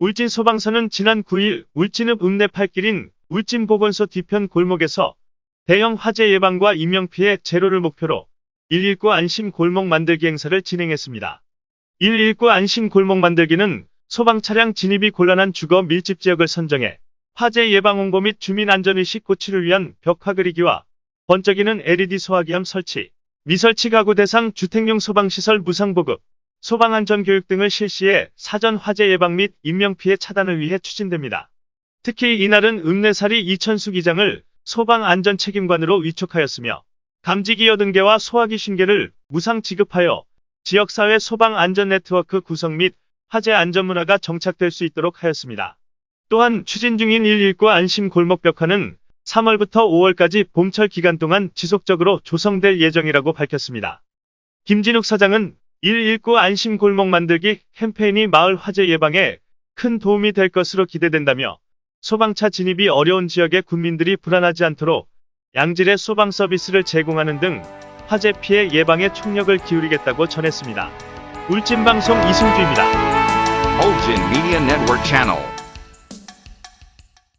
울진 소방서는 지난 9일 울진읍 읍내팔길인 울진보건소 뒤편 골목에서 대형 화재 예방과 인명피해 제로를 목표로 119 안심 골목 만들기 행사를 진행했습니다. 119 안심 골목 만들기는 소방 차량 진입이 곤란한 주거 밀집 지역을 선정해 화재 예방 홍보 및 주민 안전의식 고취를 위한 벽화 그리기와 번쩍이는 LED 소화기함 설치, 미설치 가구 대상 주택용 소방시설 무상 보급, 소방안전교육 등을 실시해 사전 화재 예방 및 인명피해 차단을 위해 추진됩니다. 특히 이날은 읍내사리 이천수 기장을 소방안전책임관으로 위촉하였으며 감지기 80개와 소화기 신개를 무상 지급하여 지역사회 소방안전네트워크 구성 및 화재 안전문화가 정착될 수 있도록 하였습니다. 또한 추진 중인 119 안심 골목 벽화는 3월부터 5월까지 봄철 기간 동안 지속적으로 조성될 예정이라고 밝혔습니다. 김진욱 사장은 119 안심 골목 만들기 캠페인이 마을 화재 예방에 큰 도움이 될 것으로 기대된다며 소방차 진입이 어려운 지역의 군민들이 불안하지 않도록 양질의 소방 서비스를 제공하는 등 화재 피해 예방에 총력을 기울이겠다고 전했습니다. 울진방송 이승주입니다. Ulgin Media Network Channel.